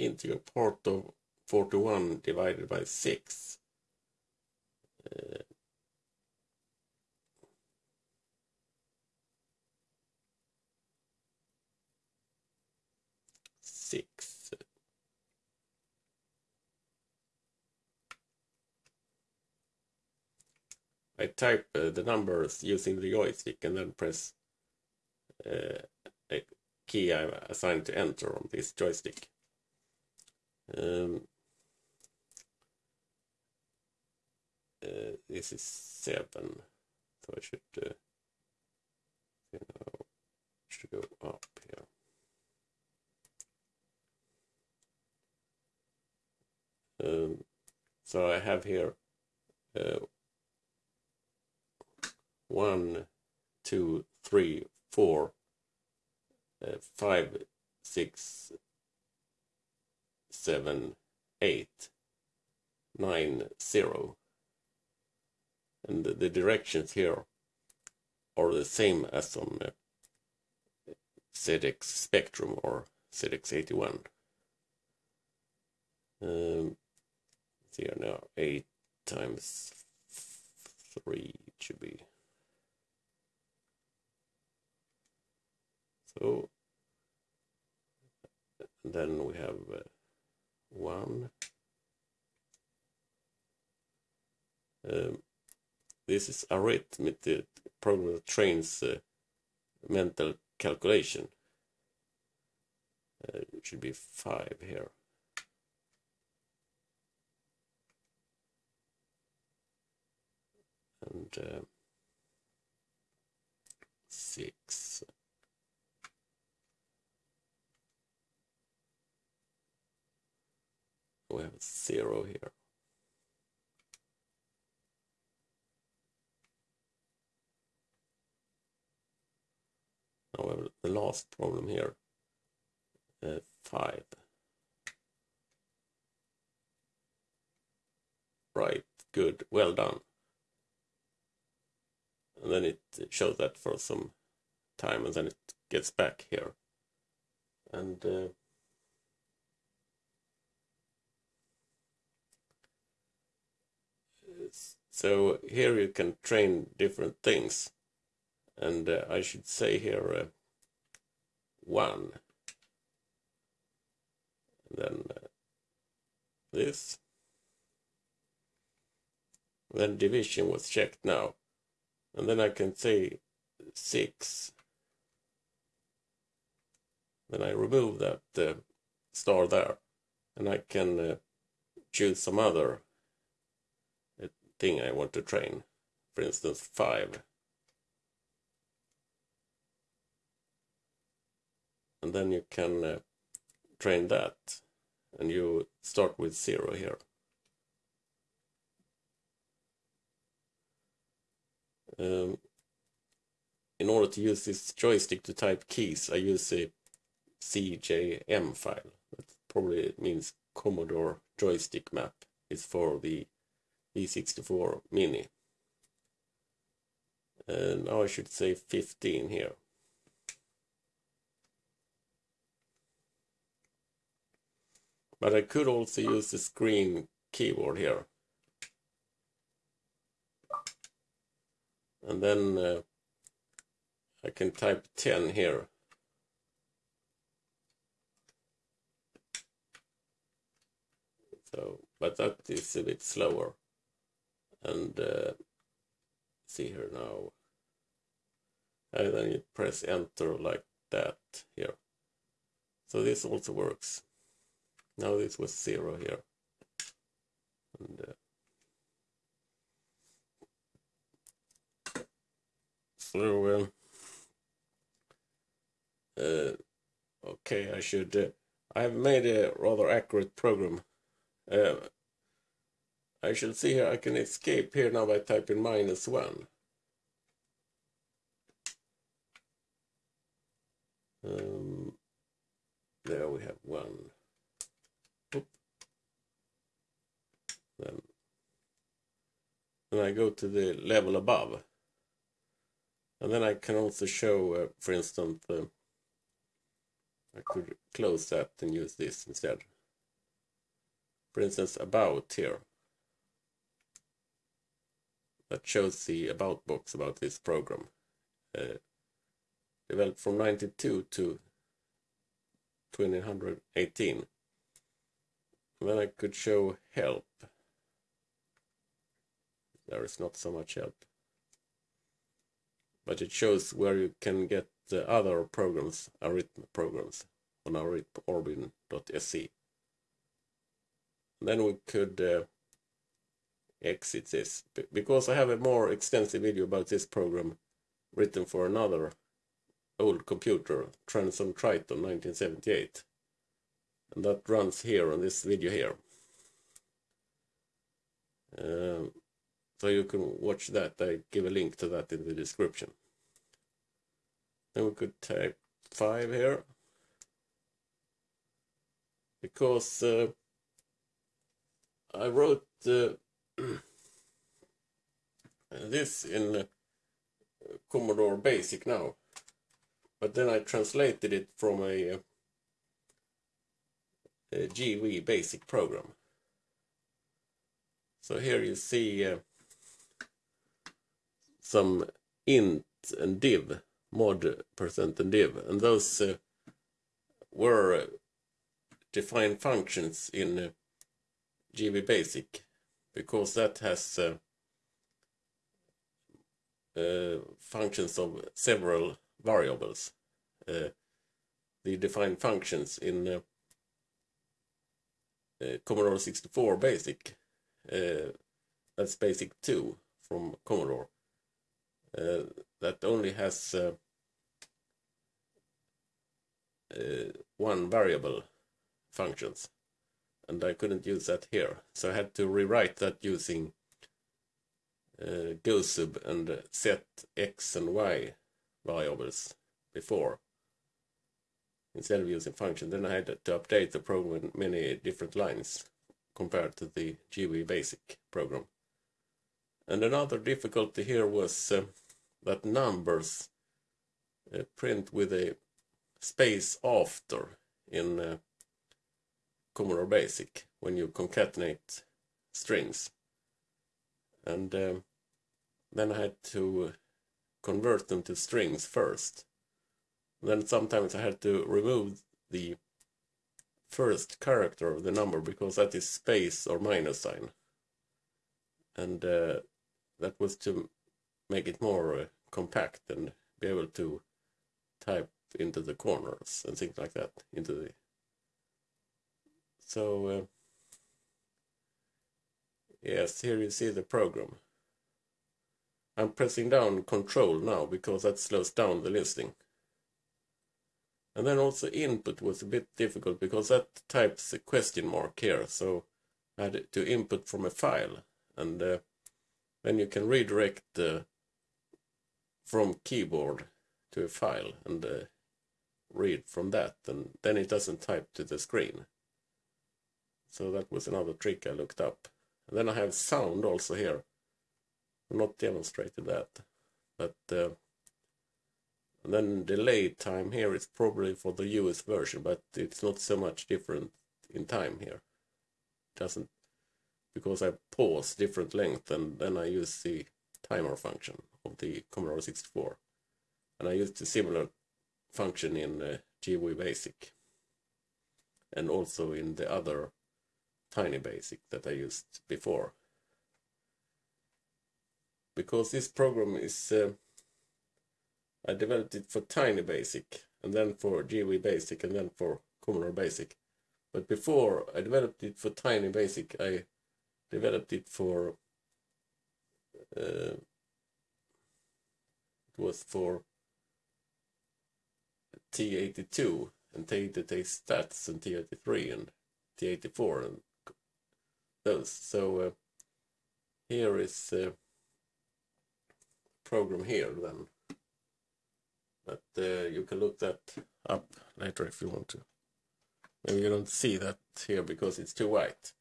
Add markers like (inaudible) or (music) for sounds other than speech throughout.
integer part of 41 divided by 6. Uh, six. I type uh, the numbers using the joystick and then press uh, a key I assigned to enter on this joystick. Um, uh, this is 7, so I should, uh, you know, should go up here. Um, so I have here uh, one, two, three, four, uh, five, six, seven, eight, nine, zero. And the, directions here are the same as on ZX Spectrum or ZX81. Um, here now, 8 times 3 should be. So, then we have uh, 1. Um, this is arithmetic, program that trains uh, mental calculation. Uh, it should be 5 here. and uh, six. We have zero here. Have the last problem here. Uh, five. Right, good, well done and then it shows that for some time and then it gets back here and uh, so here you can train different things. And uh, I should say here uh, one. And then uh, this. Then division was checked now. And then I can say 6 then I remove that uh, star there. And I can uh, choose some other thing I want to train for instance 5 and then you can uh, train that and you start with 0 here Um, in order to use this joystick to type keys, I use a CJM file. That probably means Commodore joystick map. It's for the C64 Mini. And now I should say 15 here. But I could also use the screen keyboard here. and then uh, I can type 10 here so but that is a bit slower and uh, see here now and then you press enter like that here so this also works now this was zero here and uh, So, uh, uh, okay, I should. Uh, I have made a rather accurate program. I should see here. I can escape here now by typing minus one. Um, there we have one. Oop. Then, then I go to the level above. And then I can also show, uh, for instance, uh, I could close that and use this instead. for instance, about here. That shows the about box about this program. Uh, developed from 92 to 2018. then I could show help. There is not so much help. But it shows where you can get the other programs, arithmetic programs, on arithmorbin.se. Then we could uh, exit this. Because I have a more extensive video about this program written for another old computer, Transam Triton 1978. And that runs here on this video here. Um, so you can watch that. I give a link to that in the description. Then we could type 5 here. Because uh, I wrote uh, (clears throat) this in uh, Commodore Basic now. But then I translated it from a, a GW Basic program. So here you see uh, some int and div, mod percent and div, and those uh, were defined functions in uh, GW Basic because that has uh, uh, functions of several variables. Uh, the defined functions in Commodore 64 Basic, that's Basic 2 from Commodore, that only has one variable functions and I couldn't use that here so I had to rewrite that using uh, GoSub and set x and y variables before instead of using function. Then I had to update the program in many different lines compared to the GW basic program. And another difficulty here was uh, that numbers uh, print with a space after in uh, Commodore Basic when you concatenate strings. And um, then I had to convert them to strings first. Then sometimes I had to remove the first character of the number because that is space or minus sign. And uh, that was to make it more uh, compact and be able to type into the corners and things like that into the so uh, yes here you see the program I'm pressing down control now because that slows down the listing. And then also input was a bit difficult because that types a question mark here. So I had to input from a file. And uh, then you can redirect uh, from keyboard to a file and uh, read from that. And then it doesn't type to the screen. So that was another trick I looked up. And then I have sound also here I'm not demonstrated that. But uh, then delay time here is probably for the US version, but it's not so much different in time here. It doesn't because I pause different length and then I use the timer function of the Commodore 64. And I used a similar function in uh, GW Basic and also in the other Tiny Basic that I used before because this program is uh, I developed it for Tiny Basic and then for GW Basic and then for Commodore Basic. But before I developed it for Tiny Basic, I developed it for uh, it was for T82 and T83 stats and T83 and T84 and those. So uh, here is uh, program here then. But uh, you can look that up later if you want to. Maybe you don't see that here because it's too white.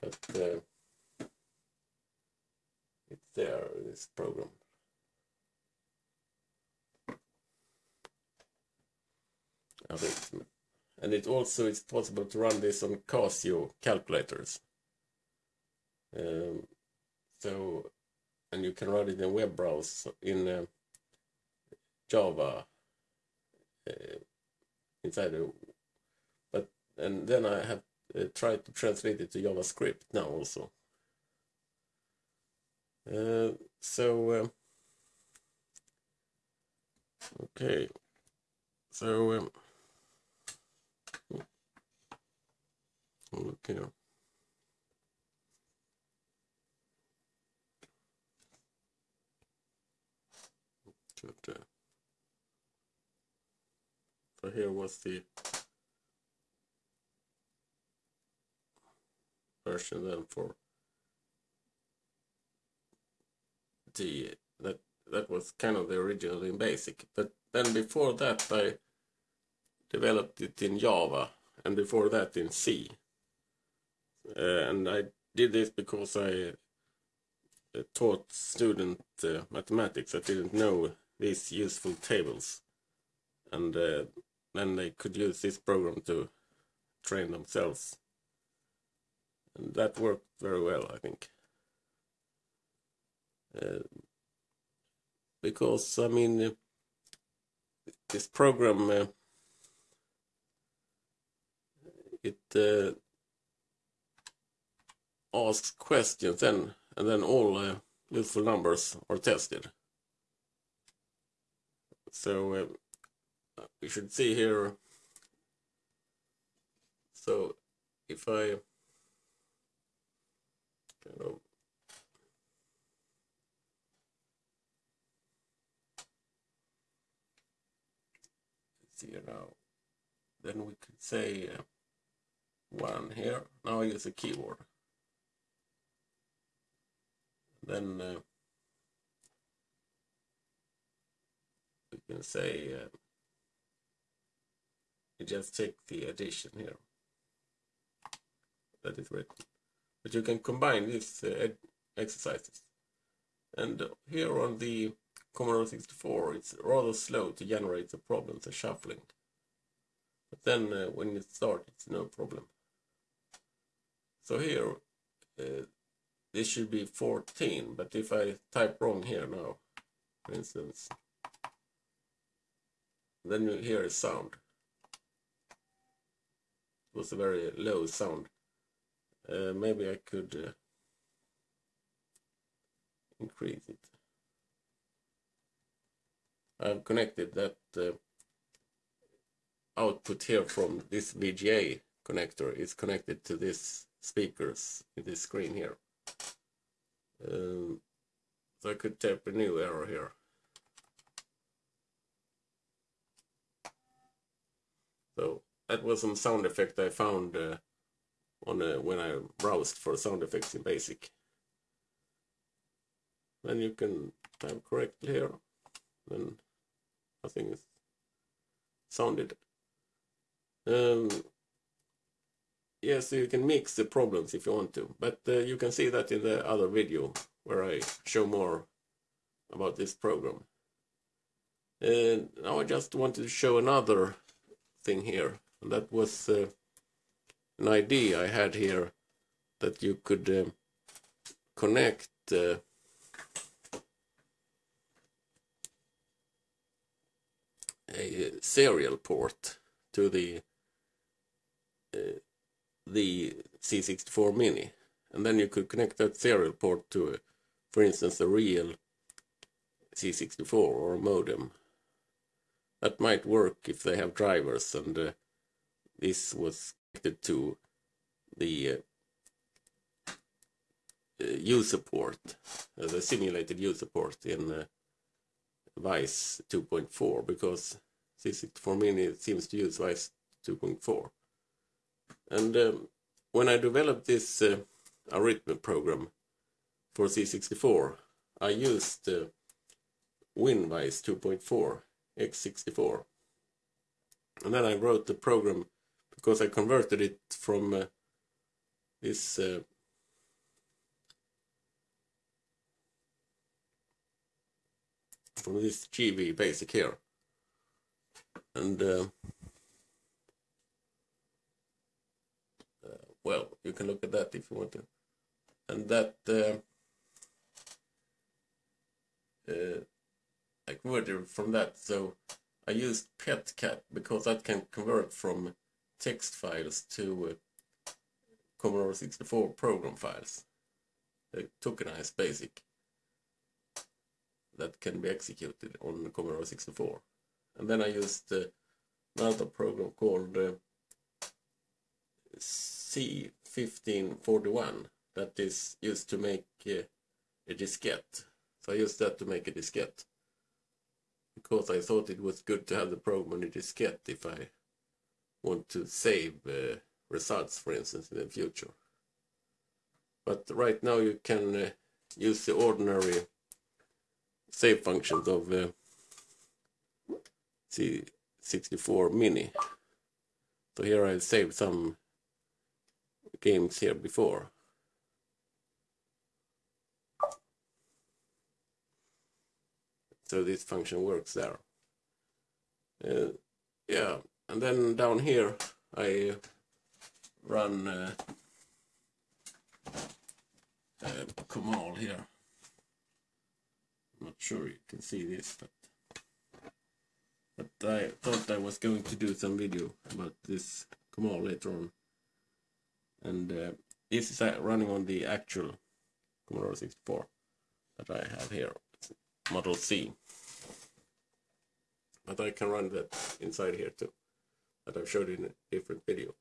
But it's there, this program. and it also is possible to run this on Casio calculators. Um, so, and you can run it in web browser in uh, Java uh, inside the, but and then I have uh, tried to translate it to JavaScript now also. Uh, so um, okay, so um, look here. Good. So here was the version then for the that that was kind of the original in basic but then before that I developed it in Java and before that in C uh, and I did this because I uh, taught student uh, mathematics I didn't know these useful tables. And uh, then they could use this program to train themselves. And that worked very well I think. Uh, because I mean uh, this program uh, it uh, asks questions then and then all uh, useful numbers are tested so uh, we should see here. So if I kind of see now then we could say uh, one here. Now I use a keyboard. Then uh, can say uh, you just take the addition here that is written. But you can combine these uh, exercises. And here on the Commodore 64 it's rather slow to generate the problems the shuffling. But then uh, when you start it's no problem. So here uh, this should be 14 but if I type wrong here now for instance then you hear a sound. It was a very low sound. Uh, maybe I could uh, increase it. I've connected that uh, output here from this VGA connector. Is connected to this speakers in this screen here. Um, so I could type a new error here. So that was some sound effect I found uh, on uh, when I browsed for sound effects in BASIC. Then you can type correctly here. Then nothing is sounded. Um, yeah, so you can mix the problems if you want to, but uh, you can see that in the other video where I show more about this program. And now I just wanted to show another thing here, and that was uh, an idea I had here that you could uh, connect uh, a serial port to the uh, the C64 Mini. And then you could connect that serial port to, a, for instance, a real C64 or a modem. That might work if they have drivers and uh, this was connected to the uh, uh, user port, uh, the simulated user port in uh, VICE 2.4 because C64 Mini seems to use VICE 2.4. And um, when I developed this uh, arithmetic program for C64, I used uh, WinVice 2.4 x64. And then I wrote the program because I converted it from uh, this uh, from this GW basic here. And uh, well, you can look at that if you want to. And that uh, uh, I converted from that. So I used PetCat because that can convert from text files to uh, Commodore 64 program files. The tokenized BASIC that can be executed on Commodore 64. And then I used uh, another program called uh, C1541 that is used to make uh, a diskette. So I used that to make a diskette because I thought it was good to have the program on a diskette if I want to save uh, results, for instance, in the future. But right now you can uh, use the ordinary save functions of uh, C64 Mini. So here I saved some games here before. So this function works there. Uh, yeah, and then down here I run uh, uh, Comal here. I'm not sure you can see this, but but I thought I was going to do some video about this Comal later on. And uh, this is uh, running on the actual Commodore 64 that I have here. Model C. But I can run that inside here too, that I've showed in a different video.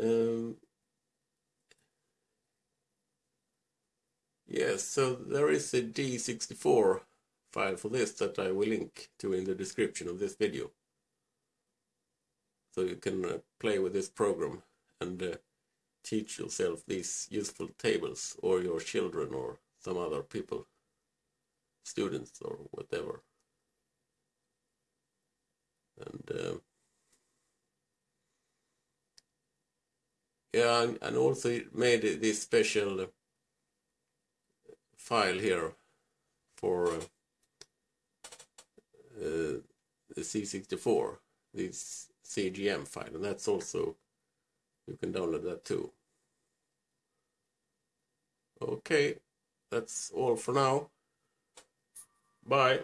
Um, yes, so there is a D64 file for this that I will link to in the description of this video. So you can uh, play with this program and uh, teach yourself these useful tables or your children or some other people students or whatever. And uh, yeah, and also made this special file here for uh, uh, the C64, this CJM file, and that's also you can download that too. Okay, that's all for now. Bye.